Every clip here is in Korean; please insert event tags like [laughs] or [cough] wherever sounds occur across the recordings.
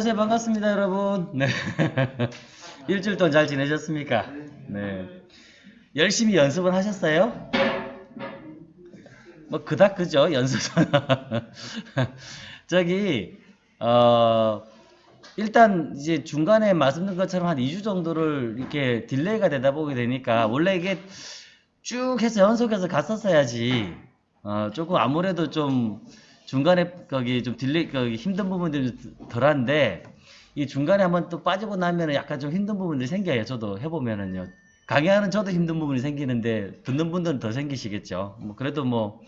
안녕하세요. 반갑습니다, 여러분. 네. [laughs] 일주일 동안 잘 지내셨습니까? 네. 열심히 연습은 하셨어요? 뭐, 그닥 그죠? 연습은. [laughs] 저기, 어, 일단 이제 중간에 말씀드린 것처럼 한 2주 정도를 이렇게 delay가 되다 보게 되니까 원래 이게 쭉 해서 연속해서 갔었어야지. 어, 조금 아무래도 좀 중간에 거기 좀 delay 거기 힘든 부분들이 덜한데 이 중간에 한번 또 빠지고 나면은 약간 좀 힘든 부분들이 생겨요. 저도 해보면은요. 강의하는 저도 힘든 부분이 생기는데 듣는 분들은 더 생기시겠죠. 뭐 그래도 뭐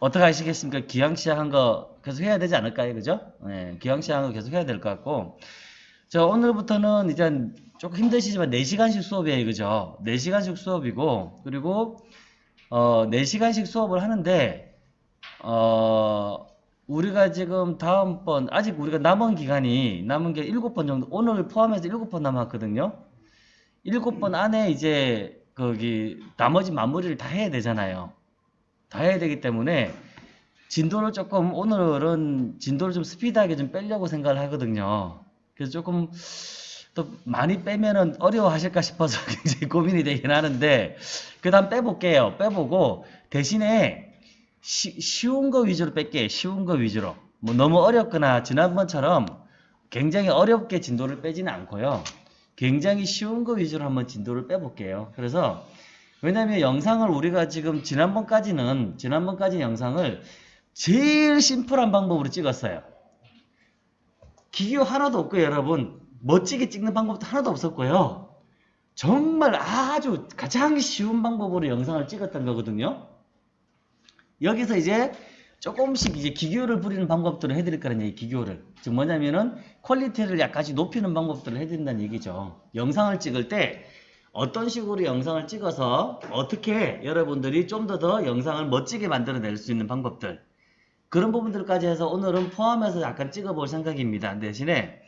어떻게 하시겠습니까? 기왕 시작한 거 계속 해야 되지 않을까요? 그죠? 네, 기왕 시작한 거 계속 해야 될 것 같고 자 오늘부터는 이제 조금 힘드시지만 4시간씩 수업이에요. 그죠? 4시간씩 수업이고 그리고 어 4시간씩 수업을 하는데 어 우리가 지금 다음번 아직 우리가 남은 기간이 남은 게 7번 정도 오늘 포함해서 7번 남았거든요. 7번 안에 이제 거기 나머지 마무리를 다 해야 되잖아요. 다 해야 되기 때문에 진도를 조금 오늘은 진도를 좀 스피드하게 좀 빼려고 생각을 하거든요. 그래서 조금 또 많이 빼면은 어려워하실까 싶어서 [laughs] 굉장히 고민이 되긴 하는데 그 다음 빼볼게요. 빼보고 대신에 시, 쉬 운 거 위주로 뺄게요. 쉬운 거 위주로. 뭐 너무 어렵거나 지난번처럼 굉장히 어렵게 진도를 빼지는 않고요. 굉장히 쉬운 거 위주로 한번 진도를 빼볼게요. 그래서 왜냐면 영상을 우리가 지금 지난번까지는 지난번까지 영상을 제일 심플한 방법으로 찍었어요. 기교 하나도 없고요, 여러분. 멋지게 찍는 방법도 하나도 없었고요. 정말 아주 가장 쉬운 방법으로 영상을 찍었던 거거든요. 여기서 이제 조금씩 이제 기교를 부리는 방법들을 해드릴 거라는 얘기, 기교를. 즉 뭐냐면은 quality를 약간씩 높이는 방법들을 해드린다는 얘기죠. 영상을 찍을 때 어떤 식으로 영상을 찍어서 어떻게 여러분들이 좀 더더 영상을 멋지게 만들어낼 수 있는 방법들 그런 부분들까지 해서 오늘은 포함해서 약간 찍어볼 생각입니다. 대신에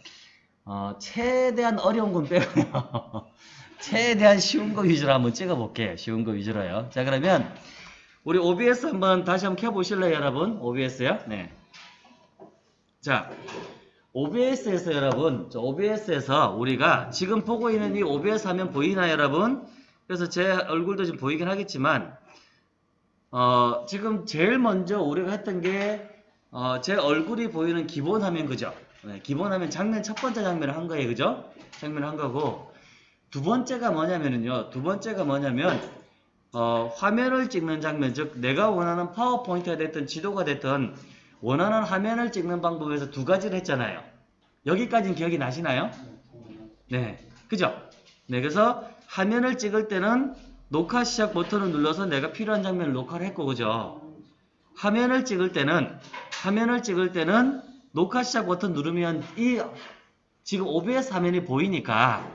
어, 최대한 어려운 건 빼고요. [laughs] 최대한 쉬운 거 위주로 한번 찍어볼게요. 쉬운 거 위주로요. 자 그러면 우리 OBS 한번 다시 한번 켜보실래요 여러분? OBS요? 네. 자 OBS에서 여러분, OBS에서 우리가 지금 보고 있는 이 OBS 화면 보이나요, 여러분? 그래서 제 얼굴도 지금 보이긴 하겠지만, 어, 지금 제일 먼저 우리가 했던 게, 어, 제 얼굴이 보이는 기본 화면, 그죠? 네, 기본 화면 장면, 첫 번째 장면을 한 거예요, 그죠? 장면을 한 거고, 두 번째가 뭐냐면은요, 두 번째가 뭐냐면, 어, 화면을 찍는 장면, 즉, 내가 원하는 파워포인트가 됐든 지도가 됐든, 원하는 화면을 찍는 방법에서 두 가지를 했잖아요. 여기까지는 기억이 나시나요? 네. 그죠? 네. 그래서 화면을 찍을 때는 녹화 시작 버튼을 눌러서 내가 필요한 장면을 녹화를 했고, 그죠? 화면을 찍을 때는, 화면을 찍을 때는 녹화 시작 버튼 누르면 이, 지금 OBS 화면이 보이니까,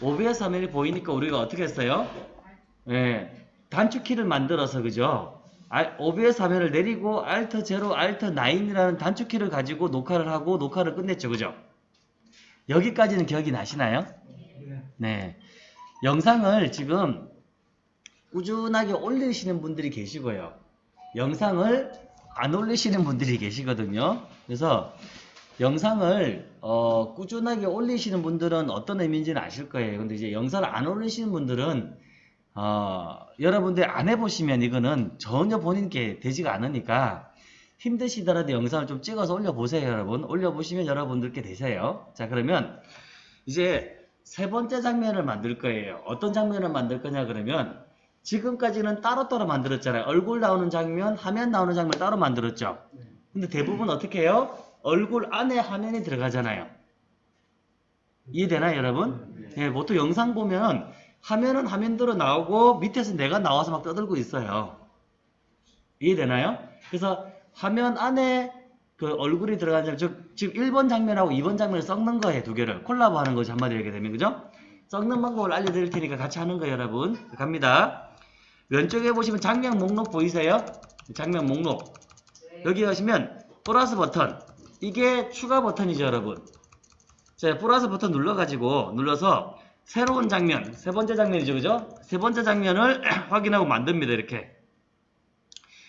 OBS 화면이 보이니까 우리가 어떻게 했어요? 네. 단축키를 만들어서, 그죠? OBS 화면을 내리고 Alt 0, Alt 9이라는 단축키를 가지고 녹화를 하고 녹화를 끝냈죠. 그죠? 여기까지는 기억이 나시나요? 네. 영상을 지금 꾸준하게 올리시는 분들이 계시고요. 영상을 안 올리시는 분들이 계시거든요. 그래서 영상을 어, 꾸준하게 올리시는 분들은 어떤 의미인지는 아실 거예요. 근데 이제 영상을 안 올리시는 분들은 어, 여러분들 안 해보시면 이거는 전혀 본인께 되지가 않으니까 힘드시더라도 영상을 좀 찍어서 올려보세요 여러분. 올려보시면 여러분들께 되세요. 자 그러면 이제 세 번째 장면을 만들 거예요. 어떤 장면을 만들 거냐 그러면 지금까지는 따로따로 만들었잖아요. 얼굴 나오는 장면 화면 나오는 장면 따로 만들었죠. 근데 대부분 어떻게 해요? 얼굴 안에 화면이 들어가잖아요. 이해되나요 여러분? 네, 보통 영상 보면 화면은 화면대로 나오고 밑에서 내가 나와서 막 떠들고 있어요. 이해되나요? 그래서 화면 안에 그 얼굴이 들어간 장면, 즉 지금 1번 장면하고 2번 장면을 섞는 거예요. 두 개를. 콜라보 하는 거죠. 한마디로 얘기하게 되면. 그죠? 섞는 방법을 알려드릴 테니까 같이 하는 거예요. 여러분. 갑니다. 왼쪽에 보시면 장면 목록 보이세요? 장면 목록. 여기 가시면 플러스 버튼. 이게 추가 버튼이죠. 여러분. 자, 플러스 버튼 눌러가지고 눌러서 새로운 장면, 세 번째 장면이죠, 그죠? 세 번째 장면을 [clears throat] 확인하고 만듭니다, 이렇게.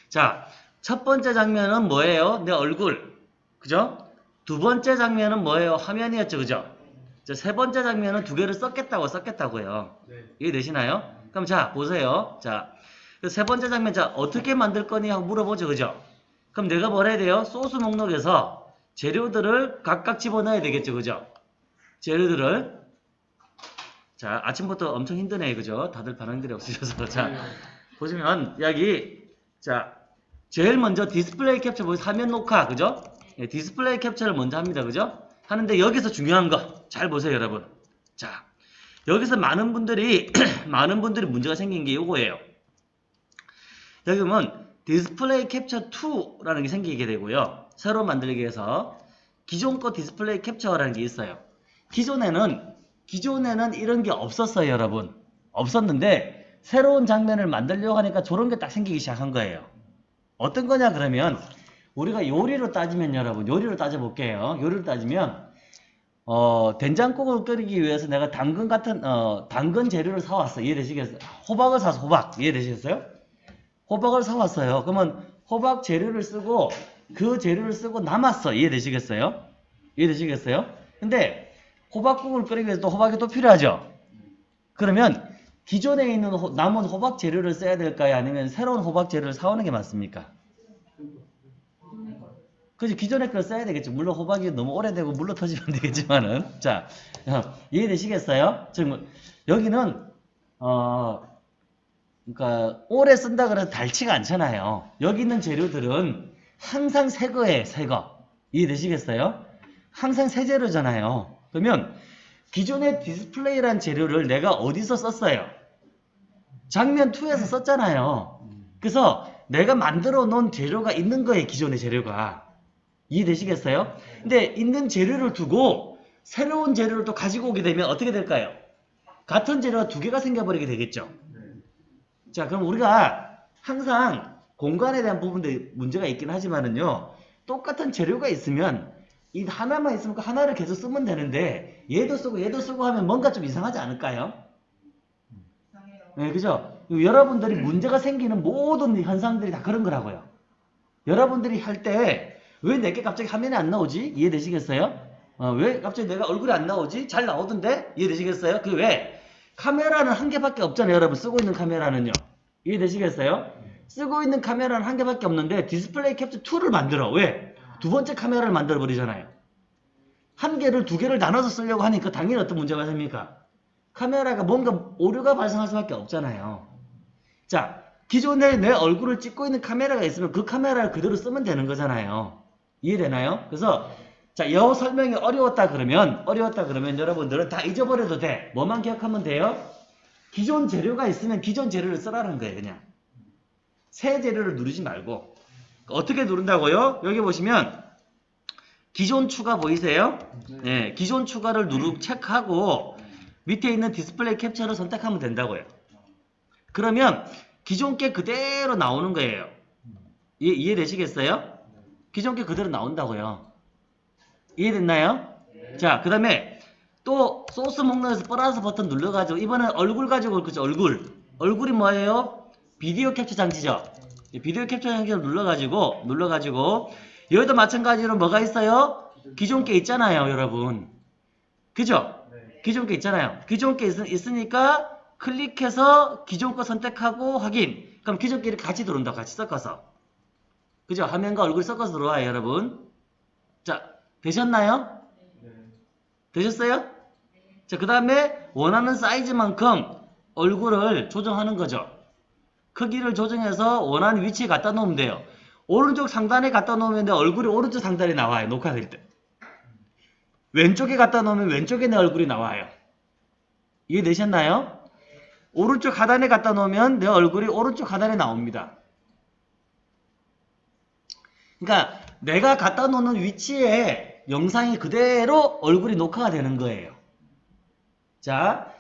자, 첫 번째 장면은 뭐예요? 내 얼굴, 그죠? 두 번째 장면은 뭐예요? 화면이었죠, 그죠? 자, 세 번째 장면은 두 개를 썼겠다고 썼겠다고요. 네. 이해되시나요? 그럼 자, 보세요. 자, 그세 번째 장면, 자, 어떻게 만들 거니? 하고 물어보죠, 그죠? 그럼 내가 뭘 해야 돼요? 소스 목록에서 재료들을 각각 집어넣어야 되겠죠, 그죠? 재료들을. 자, 아침부터 엄청 힘드네, 그죠? 다들 반응들이 없으셔서. 자, 네. 보시면, 여기, 자, 제일 먼저 디스플레이 캡처, 보세요. 화면 녹화, 그죠? 예, 디스플레이 캡처를 먼저 합니다, 그죠? 하는데 여기서 중요한 거, 잘 보세요, 여러분. 자, 여기서 많은 분들이, [clears throat] 많은 분들이 문제가 생긴 게 이거예요. 여기 보면 디스플레이 캡처 2라는 게 생기게 되고요. 새로 만들기 위해서 기존 거 디스플레이 캡처라는 게 있어요. 기존에는 기존에는 이런 게 없었어요, 여러분. 없었는데 새로운 장면을 만들려고 하니까 저런 게 딱 생기기 시작한 거예요. 어떤 거냐 그러면 우리가 요리로 따지면 여러분, 요리로 따져 볼게요. 요리로 따지면 어, 된장국을 끓이기 위해서 내가 당근 같은 어, 당근 재료를 사 왔어. 이해되시겠어요? 호박을 사서 호박. 이해되시겠어요? 호박을 사왔어요. 그러면 호박 재료를 쓰고 그 재료를 쓰고 남았어. 이해되시겠어요? 이해되시겠어요? 근데 호박국을 끓이기 위해서 또 호박이 또 필요하죠? 그러면 기존에 있는 호- 남은 호박 재료를 써야 될까요? 아니면 새로운 호박 재료를 사오는 게 맞습니까? 그지 기존에 걸 써야 되겠죠. 물론 호박이 너무 오래되고 물로 터지면 안 [laughs] 되겠지만은 자 어, 이해되시겠어요? 지금 여기는 어 그러니까 오래 쓴다 그래서 닳지가 않잖아요. 여기 있는 재료들은 항상 새 거예요, 새 거. 이해되시겠어요? 항상 새 재료잖아요. 그러면 기존의 디스플레이란 재료를 내가 어디서 썼어요? 장면 2에서 썼잖아요. 그래서 내가 만들어 놓은 재료가 있는 거예요, 기존의 재료가. 이해되시겠어요? 근데 있는 재료를 두고 새로운 재료를 또 가지고 오게 되면 어떻게 될까요? 같은 재료가 두 개가 생겨버리게 되겠죠. 자, 그럼 우리가 항상 공간에 대한 부분도 문제가 있긴 하지만은요, 똑같은 재료가 있으면 이 하나만 있으면 그 하나를 계속 쓰면 되는데 얘도 쓰고 얘도 쓰고 하면 뭔가 좀 이상하지 않을까요? 네, 그죠? 여러분들이 문제가 생기는 모든 현상들이 다 그런 거라고요. 여러분들이 할 때 왜 내게 갑자기 화면이 안 나오지? 이해되시겠어요? 어, 왜 갑자기 내가 얼굴이 안 나오지? 잘 나오던데? 이해되시겠어요? 그 왜? 카메라는 한 개밖에 없잖아요, 여러분. 쓰고 있는 카메라는요. 이해되시겠어요? 쓰고 있는 카메라는 한 개밖에 없는데 디스플레이 캡처 2를 만들어. 왜? 두 번째 카메라를 만들어 버리잖아요. 한 개를 두 개를 나눠서 쓰려고 하니까 당연히 어떤 문제가 생깁니까? 카메라가 뭔가 오류가 발생할 수밖에 없잖아요. 자, 기존에 내 얼굴을 찍고 있는 카메라가 있으면 그 카메라를 그대로 쓰면 되는 거잖아요. 이해되나요? 그래서 자, 여 설명이 어려웠다 그러면 어려웠다 그러면 여러분들은 다 잊어버려도 돼. 뭐만 기억하면 돼요? 기존 재료가 있으면 기존 재료를 쓰라는 거예요, 그냥. 새 재료를 누르지 말고. 어떻게 누른다고요? 여기 보시면 기존 추가 보이세요? 네, 기존 추가를 누르 체크하고 밑에 있는 디스플레이 캡처를 선택하면 된다고요. 그러면 기존 게 그대로 나오는 거예요. 이해, 이해되시겠어요? 기존 게 그대로 나온다고요. 이해됐나요? 자, 그 다음에 또 소스 목록에서 플러스 버튼 눌러가지고 이번엔 얼굴 가지고 올 거죠, 얼굴. 얼굴이 뭐예요? 비디오 캡처 장치죠. 이 비디오 캡처 장치를 눌러가지고, 눌러가지고, 여기도 마찬가지로 뭐가 있어요? 기존 게 있잖아요, 여러분. 그죠? 네. 기존 게 있잖아요. 기존 게 있, 있으니까 클릭해서 기존 거 선택하고 확인. 그럼 기존 게를 같이 들어온다. 같이 섞어서. 그죠? 화면과 얼굴 섞어서 들어와요, 여러분. 자, 되셨나요? 네. 되셨어요? 자, 그 다음에 원하는 사이즈만큼 얼굴을 조정하는 거죠. 크기를 조정해서 원하는 위치에 갖다 놓으면 돼요. 오른쪽 상단에 갖다 놓으면 내 얼굴이 오른쪽 상단에 나와요. 녹화될 때. 왼쪽에 갖다 놓으면 왼쪽에 내 얼굴이 나와요. 이해되셨나요? 오른쪽 하단에 갖다 놓으면 내 얼굴이 오른쪽 하단에 나옵니다. 그러니까 내가 갖다 놓는 위치에 영상이 그대로 얼굴이 녹화가 되는 거예요. 자,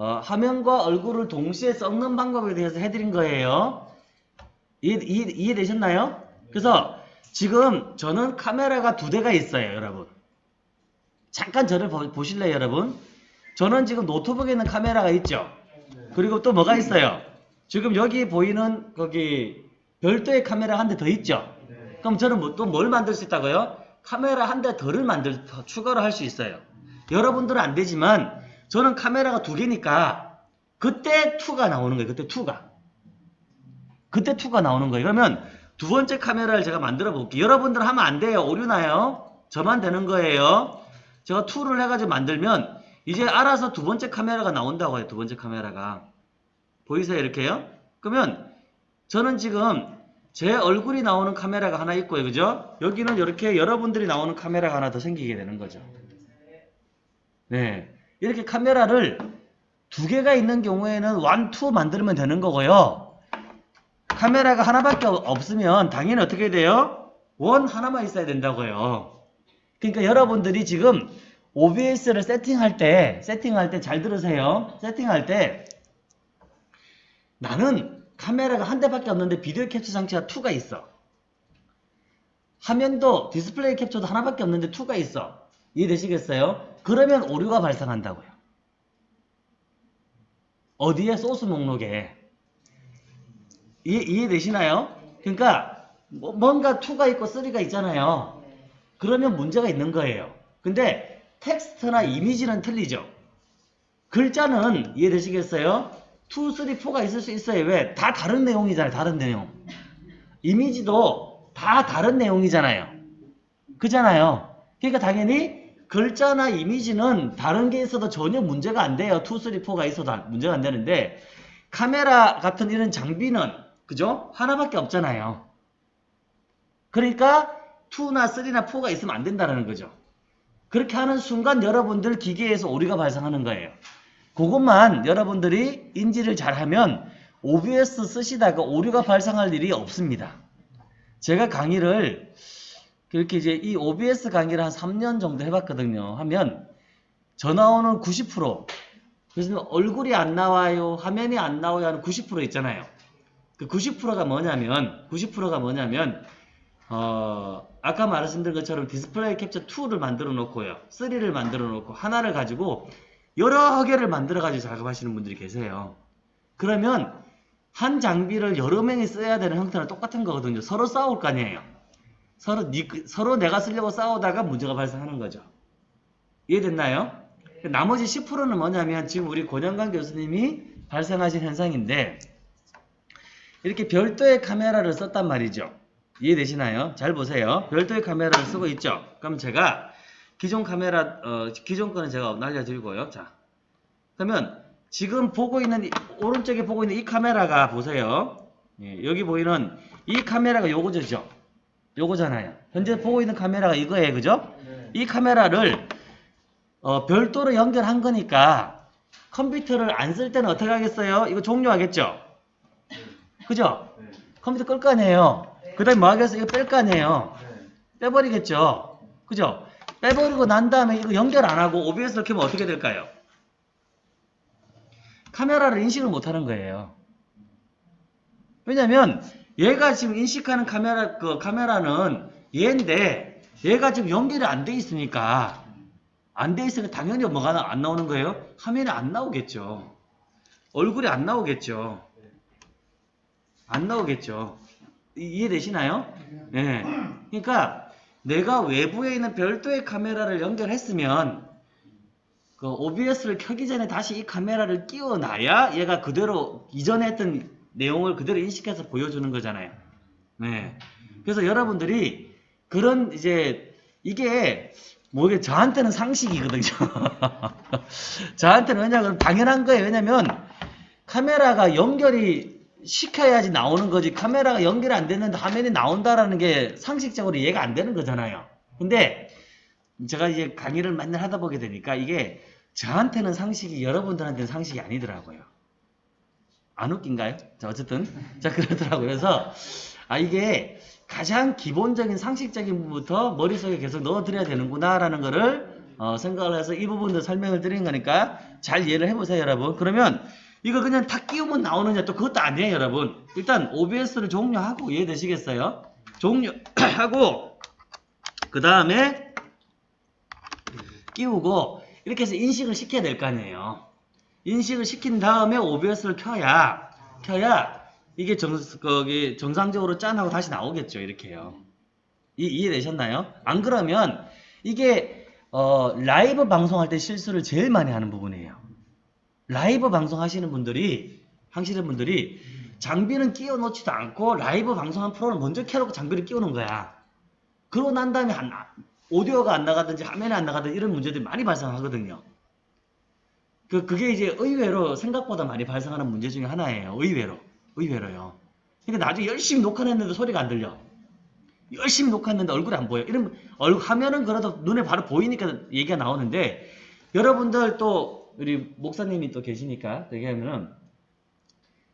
어, 화면과 얼굴을 동시에 섞는 방법에 대해서 해드린 거예요. 이해, 이해, 이해되셨나요? 그래서 지금 저는 카메라가 두 대가 있어요, 여러분. 잠깐 저를 보, 보실래요, 여러분? 저는 지금 노트북에 있는 카메라가 있죠. 그리고 또 뭐가 있어요? 지금 여기 보이는 거기 별도의 카메라 한 대 더 있죠. 네. 그럼 저는 뭐, 또뭘 만들 수 있다고요? 카메라 한대 덜을 만들 더 추가로 할 수 있어요. 여러분들은 안 되지만 저는 카메라가 두 개니까 그때 2가 나오는 거예요. 그때 2가. 그때 2가 나오는 거예요. 그러면 두 번째 카메라를 제가 만들어 볼게요. 여러분들 하면 안 돼요. 오류 나요. 저만 되는 거예요. 제가 2를 해가지고 만들면 이제 알아서 두 번째 카메라가 나온다고 해요. 두 번째 카메라가. 보이세요? 이렇게요? 그러면 저는 지금 제 얼굴이 나오는 카메라가 하나 있고요. 그죠? 여기는 이렇게 여러분들이 나오는 카메라가 하나 더 생기게 되는 거죠. 네. 이렇게 카메라를 두 개가 있는 경우에는 one, two 만들면 되는 거고요. 카메라가 하나밖에 없- 없으면 당연히 어떻게 돼요? one 하나만 있어야 된다고요. 그러니까 여러분들이 지금 OBS를 세팅할 때, 세팅할 때 잘 들으세요. 세팅할 때 나는 카메라가 한 대밖에 없는데 비디오 캡처 장치가 2가 있어. 화면도 디스플레이 캡처도 하나밖에 없는데 2가 있어. 이해되시겠어요? 그러면 오류가 발생한다고요. 어디에? 소스 목록에. 이해, 이해되시나요? 그러니까 뭐- 뭔가 2가 있고 3가 있잖아요. 그러면 문제가 있는 거예요. 근데 텍스트나 이미지는 틀리죠. 글자는 이해되시겠어요? 2, 3, 4가 있을 수 있어요. 왜? 다 다른 내용이잖아요. 다른 내용. 이미지도 다 다른 내용이잖아요. 그잖아요. 그러니까 당연히 글자나 이미지는 다른 게 있어도 전혀 문제가 안 돼요. 2, 3, 4가 있어도 문제가 안 되는데 카메라 같은 이런 장비는 그죠? 하나밖에 없잖아요. 그러니까 2나 3나 4가 있으면 안 된다는 거죠. 그렇게 하는 순간 여러분들 기계에서 오류가 발생하는 거예요. 그것만 여러분들이 인지를 잘하면 OBS 쓰시다가 오류가 발생할 일이 없습니다. 제가 강의를 그렇게 이제 이 OBS 강의를 한 3년 정도 해봤거든요. 하면 전화 오는 90% 그래서 얼굴이 안 나와요, 화면이 안 나와요 하는 90% 있잖아요. 그 90%가 뭐냐면 90%가 뭐냐면 어, 아까 말씀드린 것처럼 디스플레이 캡처 2를 만들어 놓고요. 3를 만들어 놓고 하나를 가지고 여러 개를 만들어 가지고 작업하시는 분들이 계세요. 그러면 한 장비를 여러 명이 써야 되는 형태는 똑같은 거거든요. 서로 싸울 거 아니에요. 서로 니- 서로 내가 쓰려고 싸우다가 문제가 발생하는 거죠. 이해됐나요? 나머지 10%는 뭐냐면 지금 우리 권영관 교수님이 발생하신 현상인데 이렇게 별도의 카메라를 썼단 말이죠. 이해되시나요? 잘 보세요. 별도의 카메라를 쓰고 있죠. 그럼 제가 기존 카메라 어, 기존 거는 제가 날려드리고요. 자, 그러면 지금 보고 있는 이- 오른쪽에 보고 있는 이 카메라가 보세요. 예, 여기 보이는 이 카메라가 요거죠. 요거잖아요. 현재 보고 있는 카메라가 이거예요. 그죠? 이 카메라를 어, 별도로 연결한 거니까 컴퓨터를 안 쓸 때는 어떻게 하겠어요? 이거 종료하겠죠? 그죠? 컴퓨터 끌 거 아니에요. 그 다음에 뭐 하겠어요? 이거 뺄 거 아니에요. 빼버리겠죠? 그죠? 빼버리고 난 다음에 이거 연결 안 하고 OBS를 켜면 어떻게 될까요? 카메라를 인식을 못 하는 거예요. 왜냐면 얘가 지금 인식하는 카메라 그 카메라는 얘인데 얘가 지금 연결이 안 돼 있으니까 안 돼 있으니까 당연히 뭐가 나- 안 나오는 거예요? 화면이 안 나오겠죠. 얼굴이 안 나오겠죠. 안 나오겠죠. 이- 이해되시나요? 네. 그러니까 내가 외부에 있는 별도의 카메라를 연결했으면 그 OBS를 켜기 전에 다시 이 카메라를 끼워놔야 얘가 그대로 이전에 했던 내용을 그대로 인식해서 보여주는 거잖아요. 네. 그래서 여러분들이 그런 이제 이게 뭐 이게 저한테는 상식이거든요. [laughs] 저한테는 왜냐면 당연한 거예요. 왜냐면 카메라가 연결이 시켜야지 나오는 거지 카메라가 연결이 안 됐는데 화면이 나온다라는 게 상식적으로 이해가 안 되는 거잖아요. 근데 제가 이제 강의를 맨날 하다 보게 되니까 이게 저한테는 상식이 여러분들한테는 상식이 아니더라고요. 안 웃긴가요? 자 어쨌든 자 그러더라고요. 그래서 아 이게 가장 기본적인 상식적인 부분부터 머릿속에 계속 넣어드려야 되는구나라는 거를 어, 생각을 해서 이 부분도 설명을 드린 거니까 잘 이해를 해보세요 여러분. 그러면 이거 그냥 다 끼우면 나오느냐 또 그것도 아니에요 여러분. 일단 OBS를 종료하고 이해되시겠어요? 종료하고 [clears throat] 그 다음에 끼우고 이렇게 해서 인식을 시켜야 될 거 아니에요. 인식을 시킨 다음에 OBS를 켜야 켜야 이게 정, 거기 정상적으로 짠 하고 다시 나오겠죠. 이렇게요. 이, 이해되셨나요? 안 그러면 이게 어, 라이브 방송할 때 실수를 제일 많이 하는 부분이에요. 라이브 방송 하시는 분들이 하시는 분들이 장비는 끼워 놓지도 않고 라이브 방송한 프로를 먼저 켜놓고 장비를 끼우는 거야. 그러고 난 다음에 안, 나- 오디오가 안 나가든지 화면이 안 나가든지 이런 문제들이 많이 발생하거든요. 그, 그게 이제 의외로 생각보다 많이 발생하는 문제 중에 하나예요. 의외로. 의외로요. 그러니까 나중에 열심히 녹화를 했는데 소리가 안 들려. 열심히 녹화했는데 얼굴이 안 보여. 이런 얼 화면은 그래도 눈에 바로 보이니까 얘기가 나오는데 여러분들 또 우리 목사님이 또 계시니까 얘기하면은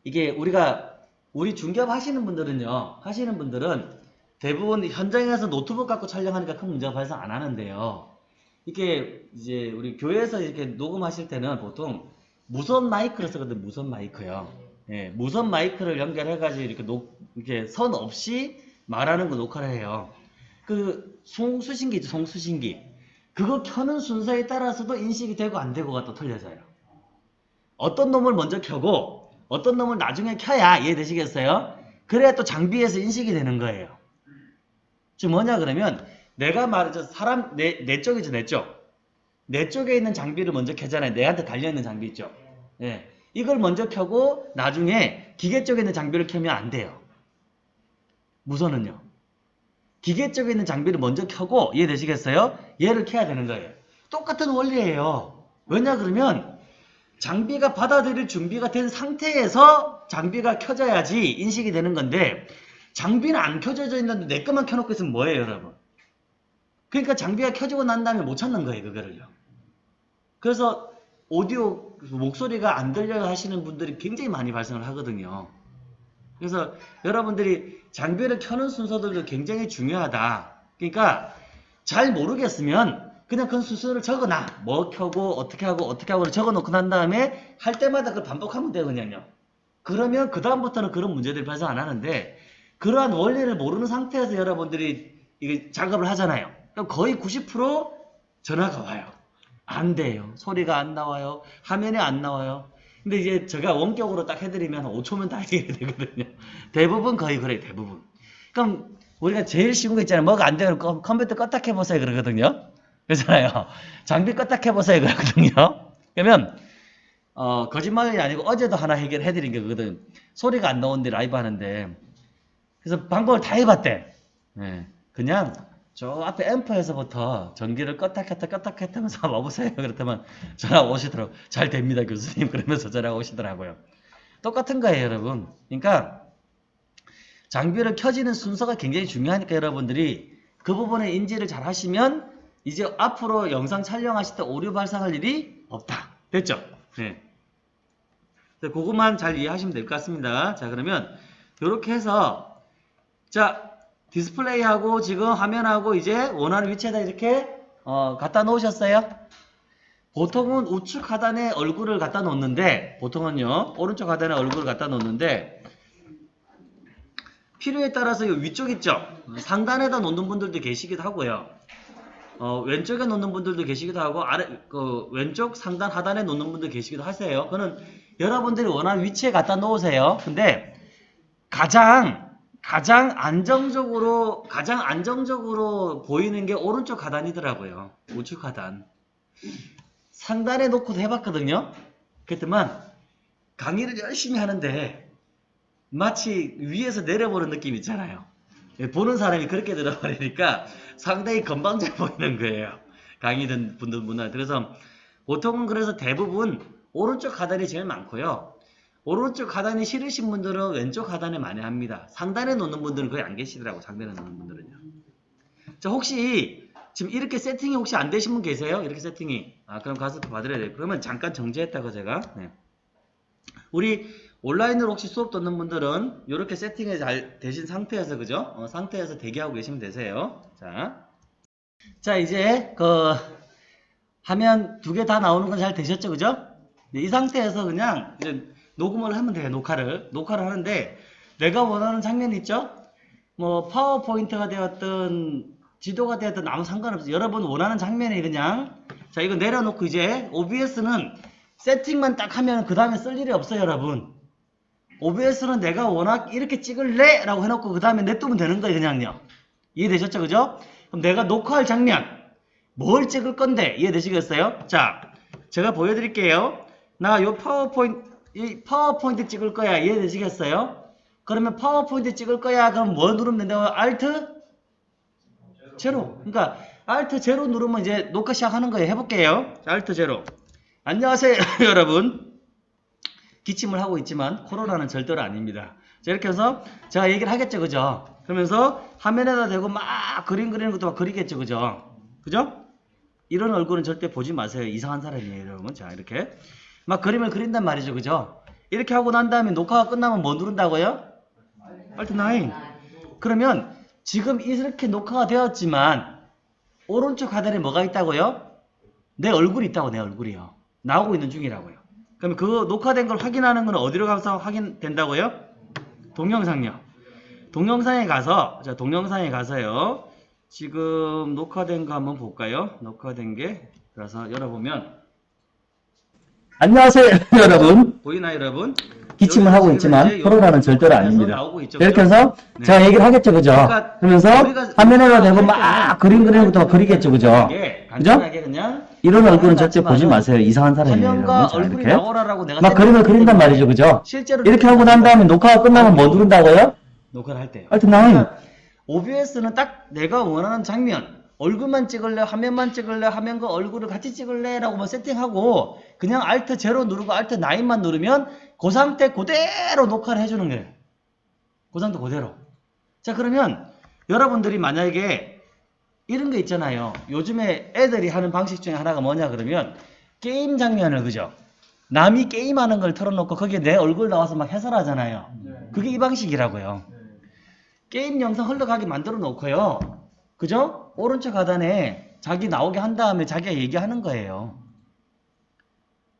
이게 우리가 우리 중개업 하시는 분들은요 하시는 분들은 대부분 현장에서 노트북 갖고 촬영하니까 큰 문제가 발생 안 하는데요 이게 이제 우리 교회에서 이렇게 녹음하실 때는 보통 무선 마이크를 쓰거든 무선 마이크요. 예, 무선 마이크를 연결해가지고 이렇게 녹 이렇게 선 없이 말하는 거 녹화를 해요. 그 송수신기 있죠 송수신기. 그거 켜는 순서에 따라서도 인식이 되고 안 되고가 또 틀려져요. 어떤 놈을 먼저 켜고 어떤 놈을 나중에 켜야 이해되시겠어요? 그래야 또 장비에서 인식이 되는 거예요. 지금 뭐냐 그러면 내가 말하죠 사람 내, 내 쪽이죠 내 쪽. 내 쪽에 있는 장비를 먼저 켜잖아요. 내한테 달려있는 장비 있죠. 예. 이걸 먼저 켜고 나중에 기계 쪽에 있는 장비를 켜면 안 돼요. 무선은요. 기계 쪽에 있는 장비를 먼저 켜고 이해되시겠어요? 얘를 켜야 되는 거예요. 똑같은 원리예요. 왜냐 그러면 장비가 받아들일 준비가 된 상태에서 장비가 켜져야지 인식이 되는 건데 장비는 안 켜져져 있는데 내 것만 켜놓고 있으면 뭐예요 여러분 그러니까 장비가 켜지고 난 다음에 못 찾는 거예요 그거를요 그래서 오디오 목소리가 안 들려 하시는 분들이 굉장히 많이 발생을 하거든요 그래서 여러분들이 장비를 켜는 순서들도 굉장히 중요하다 그러니까 잘 모르겠으면 그냥 그 순서를 적어놔. 뭐 켜고 어떻게 하고 어떻게 하고 적어놓고 난 다음에 할 때마다 그걸 반복하면 그냥요. 그러면 그 다음부터는 그런 문제들이 발생 안 하는데 그러한 원리를 모르는 상태에서 여러분들이 이게 작업을 하잖아요. 거의 90% 전화가 와요. 안 돼요. 소리가 안 나와요. 화면이 안 나와요. 근데 이제 제가 원격으로 딱 해드리면 한 5초면 다 해결이 되거든요. 대부분 거의 그래요. 대부분. 그럼 우리가 제일 쉬운 거 있잖아요. 뭐가 안 되면 컴- 컴퓨터 껐다 해보세요. 그러거든요. 그렇잖아요. 장비 껐다 해보세요. 그러거든요. 그러면 어, 거짓말이 아니고 어제도 하나 해결해 드린 게 그거든. 소리가 안 나오는데 라이브 하는데 그래서 방법을 다 해봤대. 예. 그냥 저 앞에 앰프에서부터 전기를 껐다 켰다 껐다 켰다 하면서 [laughs] 와보세요. 그렇다면 전화 오시더라고. 잘 됩니다 교수님. [laughs] 그러면서 전화 오시더라고요. 똑같은 거예요 여러분. 그러니까 장비를 켜지는 순서가 굉장히 중요하니까 여러분들이 그 부분에 인지를 잘 하시면 이제 앞으로 영상 촬영하실 때 오류 발생할 일이 없다. 됐죠? 네. 그것만 잘 이해하시면 될 것 같습니다. 자 그러면 이렇게 해서 자 디스플레이하고 지금 화면하고 이제 원하는 위치에다 이렇게 어, 갖다 놓으셨어요? 보통은 우측 하단에 얼굴을 갖다 놓는데 보통은요 오른쪽 하단에 얼굴을 갖다 놓는데 필요에 따라서 이 위쪽 있죠? 상단에다 놓는 분들도 계시기도 하고요. 어, 왼쪽에 놓는 분들도 계시기도 하고 아래 그 왼쪽 상단 하단에 놓는 분들 계시기도 하세요. 그는 여러분들이 원하는 위치에 갖다 놓으세요. 근데 가장 가장 안정적으로 가장 안정적으로 보이는 게 오른쪽 하단이더라고요. 우측 하단. 상단에 놓고도 해봤거든요. 그랬더만 강의를 열심히 하는데 마치 위에서 내려보는 느낌 있잖아요. 예, 보는 사람이 그렇게 들어버리니까 상당히 건방져 보이는 거예요. 강의 듣는 분들 문화 그래서 보통은 그래서 대부분 오른쪽 하단이 제일 많고요 오른쪽 하단이 싫으신 분들은 왼쪽 하단에 많이 합니다 상단에 놓는 분들은 거의 안 계시더라고 상단에 놓는 분들은요 자 혹시 지금 이렇게 세팅이 혹시 안 되신 분 계세요? 이렇게 세팅이 아 그럼 가서 또 받으려야 돼요 그러면 잠깐 정지했다고 제가 네. 우리 온라인으로 혹시 수업 듣는 분들은 이렇게 세팅이 잘 되신 상태에서 그죠? 어, 상태에서 대기하고 계시면 되세요. 자, 자 이제 그 화면 두 개 다 나오는 건 잘 되셨죠, 그죠? 네, 이 상태에서 그냥 이제 녹음을 하면 돼요, 녹화를 녹화를 하는데 내가 원하는 장면 있죠? 뭐 파워포인트가 되었든 지도가 되었든 아무 상관없어요. 여러분 원하는 장면이 그냥 자 이거 내려놓고 이제 OBS는 세팅만 딱 하면 그 다음에 쓸 일이 없어요 여러분 OBS는 내가 워낙 이렇게 찍을래? 라고 해놓고 그 다음에 냅두면 되는 거예요 그냥요 이해되셨죠? 그죠? 그럼 내가 녹화할 장면 뭘 찍을 건데 이해되시겠어요? 자, 제가 보여드릴게요. 나 요 파워포인트 이 파워포인트 찍을 거야. 이해되시겠어요? 그러면 파워포인트 찍을 거야. 그럼 뭐 누르면 된다고? 알트 제로. 그러니까 알트 제로 누르면 이제 녹화 시작하는 거예요. 해볼게요. 자, 알트 제로. 안녕하세요 [laughs] 여러분. 기침을 하고 있지만 코로나는 절대로 아닙니다. 자 이렇게 해서 제가 얘기를 하겠죠. 그죠? 그러면서 화면에다 대고 막 그림 그리는 것도 막 그리겠죠. 그죠? 그죠? 이런 얼굴은 절대 보지 마세요. 이상한 사람이에요 여러분. 자 이렇게 막 그림을 그린단 말이죠 그죠 이렇게 하고 난 다음에 녹화가 끝나면 뭐 누른다고요 알트 9 그러면 지금 이렇게 녹화가 되었지만 오른쪽 하단에 뭐가 있다고요? 내 얼굴이 있다고 내 얼굴이요. 나오고 있는 중이라고요. 그러면 그 녹화된 걸 확인하는 건 어디로 가서 확인된다고요? 동영상요. 동영상에 가서 자 동영상에 가서요. 지금 녹화된 거 한번 볼까요? 녹화된 게 그래서 열어보면 안녕하세요 [laughs] 여러분 보이나요 여러분? 기침을 하고 있지만 코로나는 절대로 아닙니다. 있죠, 이렇게? 해서 네. 제가 얘기를 하겠죠, 그죠? 그러니까 그러면서 대고 할막 그림 막 그리겠죠, 그죠? 그죠? 이런 얼굴은 절대 보지 마세요. 이상한 사람이에요. 이렇게 막 그림을 그린단 말이죠, 그죠? 실제로 이렇게 하고 난 다음에 녹화가 끝나면 뭐 누른다고요? 녹화를 할 때요. 하여튼 나인. OBS는 딱 내가 원하는 장면, 얼굴만 찍을래, 화면만 찍을래, 화면과 얼굴을 같이 찍을래 라고 뭐 세팅하고 그냥 Alt 제로 누르고 Alt 9만 누르면 그 상태 그대로 녹화를 해주는 거예요. 그 상태 그대로. 자 그러면 여러분들이 만약에 이런 거 있잖아요. 요즘에 애들이 하는 방식 중에 하나가 뭐냐 그러면 게임 장면을 그죠? 남이 게임하는 걸 틀어놓고 거기에 내 얼굴 나와서 막 해설하잖아요. 그게 이 방식이라고요. 게임 영상 흘러가게 만들어 놓고요. 그죠? 오른쪽 하단에 자기 나오게 한 다음에 자기가 얘기하는 거예요.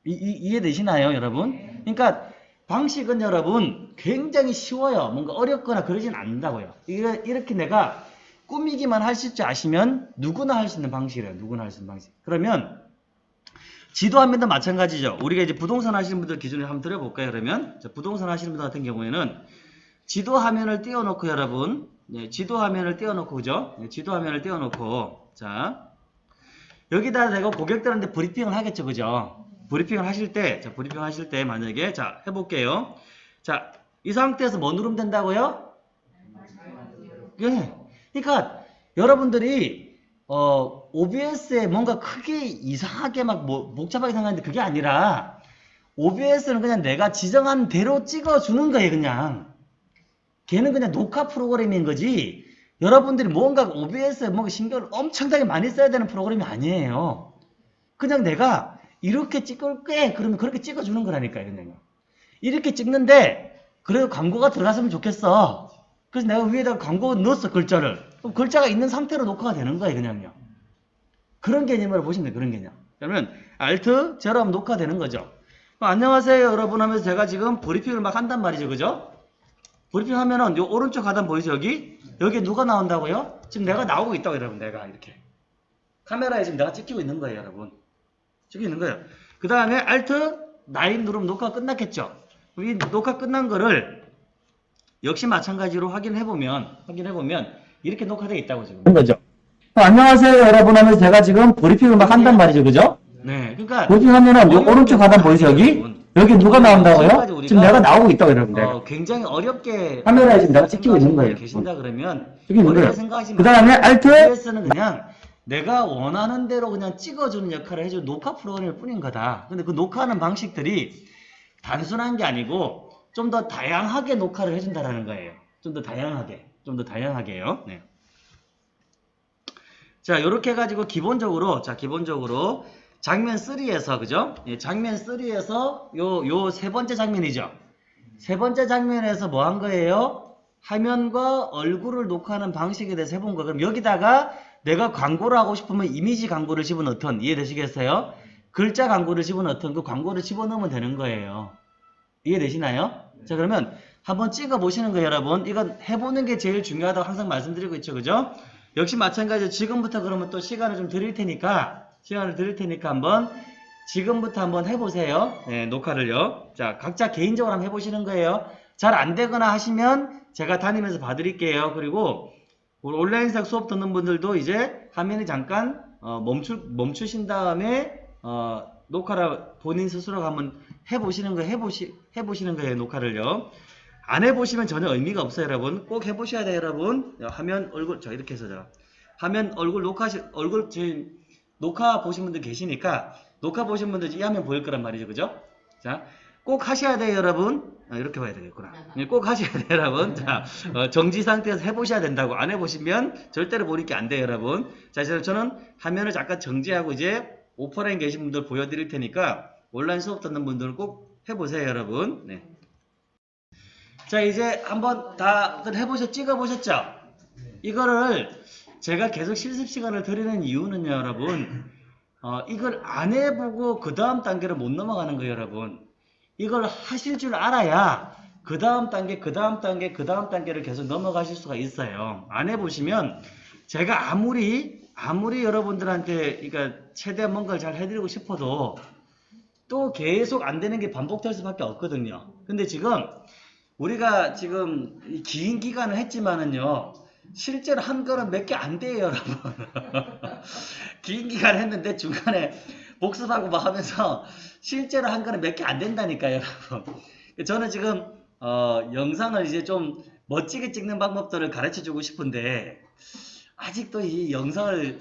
이, 이, 해되시나요 여러분? 그러니까 방식은 여러분 굉장히 쉬워요. 뭔가 어렵거나 그러진 않는다고요. 이렇게 내가 꾸미기만 하실 줄 아시면 누구나 할 수 있는 방식이래요. 누구나 할 수 있는 방식. 그러면 지도화면도 마찬가지죠. 우리가 이제 부동산 하시는 분들 기준으로 한번 드려볼까요? 그러면 자, 부동산 하시는 분들 같은 경우에는 지도 화면을 띄워놓고 여러분 네, 지도 화면을 띄워놓고 그죠? 네, 지도 화면을 띄워놓고 자 여기다 내가 고객들한테 브리핑을 하겠죠 그죠? 브리핑을 하실 때 자, 브리핑 하실 때 만약에 자 해볼게요 자 이 상태에서 뭐 누르면 된다고요? 예. 그러니까 여러분들이 어, OBS에 뭔가 크게 이상하게 막 뭐, 복잡하게 생각하는데 그게 아니라 OBS는 그냥 내가 지정한 대로 찍어주는 거예요 그냥 걔는 그냥 녹화 프로그램인 거지. 여러분들이 뭔가 OBS에 뭔가 신경을 엄청나게 많이 써야 되는 프로그램이 아니에요. 그냥 내가 이렇게 찍을 게 그러면 그렇게 찍어주는 거라니까요 그냥. 이렇게 찍는데 그래도 광고가 들어갔으면 좋겠어. 그래서 내가 위에다가 광고 넣었어 글자를. 그럼 글자가 있는 상태로 녹화가 되는 거예요 그냥요. 그런 개념으로 보시면 돼요 그런 개념. 그러면 Alt 제로 하면 녹화되는 거죠. 그럼 안녕하세요 여러분 하면서 제가 지금 브리핑을 막 한단 말이죠 그죠 브리핑 하면은 요 오른쪽 하단 보이죠 여기? 여기에 누가 나온다고요? 지금 내가 나오고 있다고 여러분 내가 이렇게 카메라에 지금 내가 찍히고 있는 거예요 여러분 찍히고 있는 거예요 그 다음에 Alt 9 누르면 녹화가 끝났겠죠 이 녹화 끝난 거를 역시 마찬가지로 확인해보면 확인해보면 이렇게 녹화되어 있다고 지금 거죠. 어, 안녕하세요, 여러분 하면서 제가 지금 브리핑을 막 한단 말이죠, 그죠? 네 그러니까 브리핑 하면은 요 오른쪽 하단 보이죠, 여기? 여 기 누가 나온다고요? 지금 내가 나오고 있다고 여러분 내가. 어, 굉장히 어렵게 카메라에 지금 내가 찍히고 있는 거예요. 계신다 그러면 찍히고 있는 거예요. 그 다음에 Alt OBS는 그냥 내가 원하는 대로 그냥 찍어주는 역할을 해주는 녹화 프로그램일 뿐인 거다. 근데 그 녹화하는 방식들이 단순한 게 아니고 좀 더 다양하게 녹화를 해준다라는 거예요. 좀 더 다양하게, 좀 더 다양하게요. 네. 자, 요렇게 해가지고 기본적으로, 자, 기본적으로 장면 3에서, 그죠? 예, 장면 3에서 요, 요 세 번째 장면이죠. 세 번째 장면에서 뭐 한 거예요? 화면과 얼굴을 녹화하는 방식에 대해서 해본 거. 그럼 여기다가 내가 광고를 하고 싶으면 이미지 광고를 집어넣던, 이해되시겠어요? 글자 광고를 집어넣던 그 광고를 집어넣으면 되는 거예요. 이해되시나요? 자, 그러면 한번 찍어 보시는 거예요, 여러분. 이건 해보는 게 제일 중요하다고 항상 말씀드리고 있죠, 그죠? 역시 마찬가지로 지금부터 그러면 또 시간을 좀 드릴 테니까, 시간을 드릴 테니까 한번 지금부터 한번 해보세요. 네, 녹화를요. 자, 각자 개인적으로 한번 해보시는 거예요. 잘 안 되거나 하시면 제가 다니면서 봐드릴게요. 그리고 온라인상 수업 듣는 분들도 이제 화면을 잠깐 어, 멈출, 멈추신 다음에 어, 녹화를 본인 스스로 한번 해보시는 거 해보시, 해보시는 거예요 녹화를요 안 해보시면 전혀 의미가 없어요 여러분 꼭 해보셔야 돼요 여러분 화면 얼굴 저 이렇게 해서 자 화면 얼굴 녹화 얼굴 제 녹화 보신 분들 계시니까 녹화 보신 분들 이 화면 보일 거란 말이죠. 그죠? 자 꼭 하셔야 돼요 여러분. 아, 이렇게 봐야 되겠구나. 네, 꼭 하셔야 돼요 여러분. 자 어, 정지 상태에서 해보셔야 된다고. 안 해보시면 절대로 보니까 안 돼요 여러분. 자 저는 화면을 잠깐 정지하고 이제 오프라인 계신 분들 보여드릴 테니까 온라인 수업 듣는 분들은 꼭 해보세요 여러분. 네. 자 이제 한번 다들 해보셨 찍어보셨죠? 이거를 제가 계속 실습 시간을 드리는 이유는요 여러분. 어, 이걸 안 해보고 그 다음 단계를 못 넘어가는 거예요 여러분. 이걸 하실 줄 알아야 그 다음 단계 그 다음 단계 그 다음 단계를 계속 넘어가실 수가 있어요. 안 해보시면 제가 아무리 아무리 여러분들한테 그러니까 최대한 뭔가를 잘 해드리고 싶어도 또 계속 안 되는 게 반복될 수밖에 없거든요. 근데 지금 우리가 지금 이긴 기간을 했지만은요 실제로 한 거는 몇 개 안 돼요 여러분. [laughs] 긴 기간 했는데 중간에 복습하고 막 하면서 실제로 한 거는 몇 개 안 된다니까요 여러분. 저는 지금 어, 영상을 이제 좀 멋지게 찍는 방법들을 가르쳐 주고 싶은데 아직도 이 영상을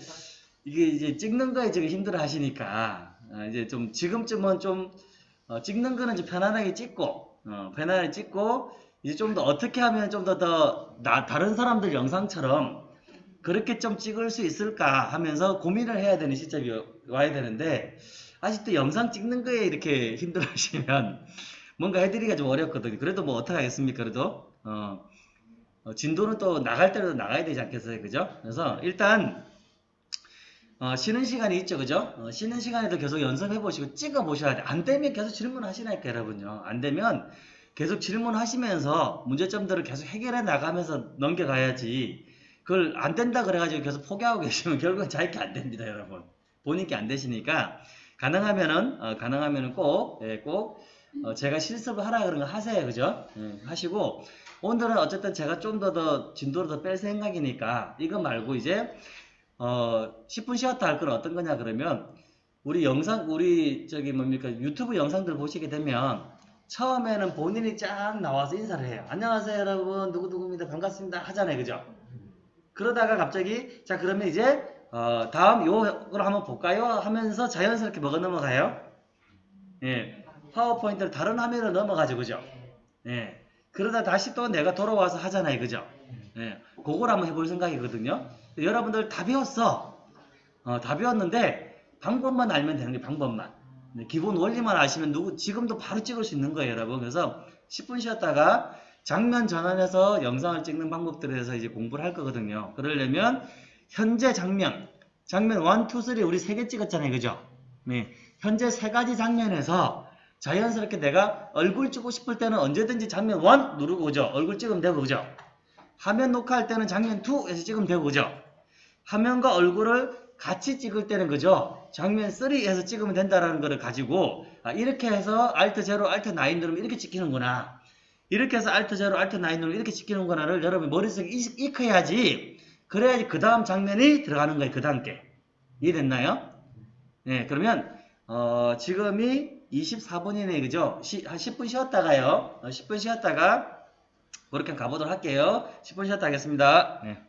이게 이제 찍는 거에 지금 힘들어 하시니까 어, 이제 좀 지금쯤은 좀 어, 찍는 거는 좀 편안하게 찍고 어, 편안하게 찍고 이제 좀 더 어떻게 하면 좀 더 더 다른 사람들 영상처럼 그렇게 좀 찍을 수 있을까 하면서 고민을 해야 되는 시점이 와야 되는데 아직도 영상 찍는 거에 이렇게 힘들어 하시면 [laughs] 뭔가 해드리기가 좀 어렵거든요. 그래도 뭐 어떡하겠습니까? 그래도 어, 어, 진도는 또 나갈 때도 나가야 되지 않겠어요? 그죠? 그래서 일단 어, 쉬는 시간이 있죠, 그죠? 어, 쉬는 시간에도 계속 연습해 보시고 찍어 보셔야 돼. 안 되면 계속 질문하시라니까 여러분요. 안 되면 계속 질문하시면서 문제점들을 계속 해결해 나가면서 넘겨가야지. 그걸 안 된다 그래가지고 계속 포기하고 계시면 [laughs] 결국은 자기게 안 됩니다, 여러분. 본인께 안 되시니까 가능하면은 어, 가능하면은 꼭, 예, 꼭 어, 제가 실습을 하라 그런 거 하세요, 그죠? 예, 하시고 오늘은 어쨌든 제가 좀 더 더 진도를 더 뺄 생각이니까 이거 말고 이제 어 10분 쉬었다 할 건 어떤 거냐 그러면 우리 영상 우리 저기 뭡니까 유튜브 영상들 보시게 되면 처음에는 본인이 쫙 나와서 인사를 해요. 안녕하세요 여러분 누구누구입니다 반갑습니다 하잖아요, 그죠? 그러다가 갑자기 자 그러면 이제 어, 다음 요걸 한번 볼까요? 하면서 자연스럽게 먹어 넘어가요. 예, 파워포인트를 다른 화면으로 넘어가죠, 그죠? 예, 그러다 다시 또 내가 돌아와서 하잖아요, 그죠? 예, 그걸 한번 해볼 생각이거든요. 여러분들 다 배웠어. 어, 다 배웠는데 방법만 알면 되는 게 방법만. 네, 기본 원리만 아시면 누구 지금도 바로 찍을 수 있는 거예요, 여러분. 그래서 10분 쉬었다가 장면 전환해서 영상을 찍는 방법들에 대해서 이제 공부를 할 거거든요. 그러려면 현재 장면, 장면 1, 2, 3 우리 세개 찍었잖아요. 그죠? 네. 현재 세 가지 장면에서 자연스럽게 내가 얼굴 찍고 싶을 때는 언제든지 장면 1 누르고 그죠? 얼굴 찍으면 되고 그죠? 화면 녹화할 때는 장면 2에서 찍으면 되고 그죠? 화면과 얼굴을 같이 찍을 때는 그죠? 장면 3에서 찍으면 된다라는 거를 가지고 아, 이렇게 해서 Alt 0, Alt 9 누르면 이렇게 찍히는구나. 이렇게 해서 Alt 0, Alt 9 누르면 이렇게 찍히는구나를 여러분 머릿속에 익- 익혀야지 그래야지 그 다음 장면이 들어가는 거예요. 그 단계. 이해됐나요? 네, 그러면 어, 지금이 24분이네, 그죠? 시, 한 10분 쉬었다가요. 어, 10분 쉬었다가 그렇게 가보도록 할게요. 10분 쉬었다 하겠습니다. 네.